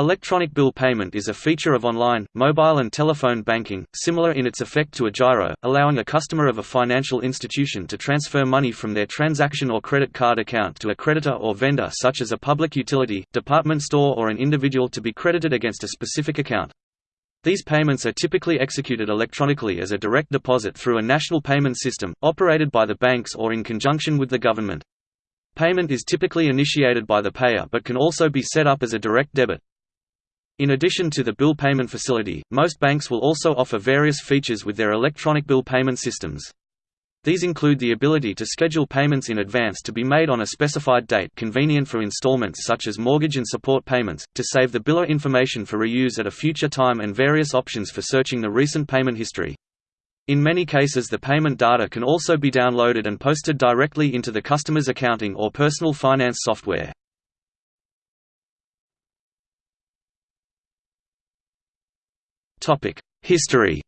Electronic bill payment is a feature of online, mobile and telephone banking, similar in its effect to a giro, allowing a customer of a financial institution to transfer money from their transaction or credit card account to a creditor or vendor such as a public utility, department store or an individual to be credited against a specific account. These payments are typically executed electronically as a direct deposit through a national payment system, operated by the banks or in conjunction with the government. Payment is typically initiated by the payer but can also be set up as a direct debit. In addition to the bill payment facility, most banks will also offer various features with their electronic bill payment systems. These include the ability to schedule payments in advance to be made on a specified date convenient for installments such as mortgage and support payments, to save the biller information for reuse at a future time and various options for searching the recent payment history. In many cases the payment data can also be downloaded and posted directly into the customer's accounting or personal finance software. History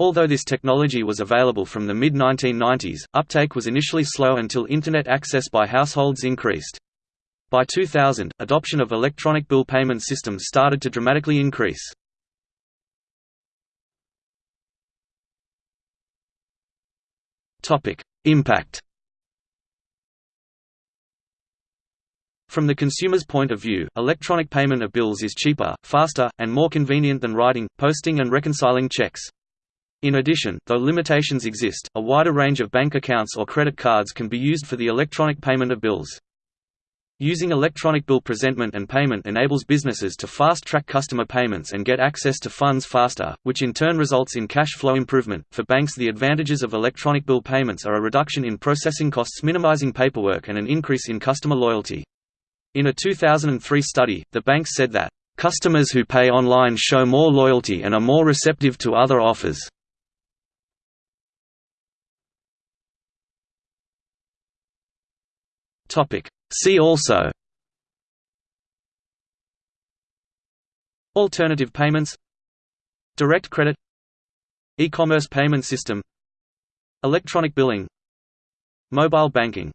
Although this technology was available from the mid-1990s, uptake was initially slow until Internet access by households increased. By 2000, adoption of electronic bill payment systems started to dramatically increase. Impact From the consumer's point of view, electronic payment of bills is cheaper, faster, and more convenient than writing, posting and reconciling checks. In addition, though limitations exist, a wider range of bank accounts or credit cards can be used for the electronic payment of bills. Using electronic bill presentment and payment enables businesses to fast-track customer payments and get access to funds faster, which in turn results in cash flow improvement. For banks, the advantages of electronic bill payments are a reduction in processing costs, minimizing paperwork, and an increase in customer loyalty. In a 2003 study, the bank said that, "...customers who pay online show more loyalty and are more receptive to other offers." See also. Alternative payments. Direct credit. E-commerce payment system. Electronic billing. Mobile banking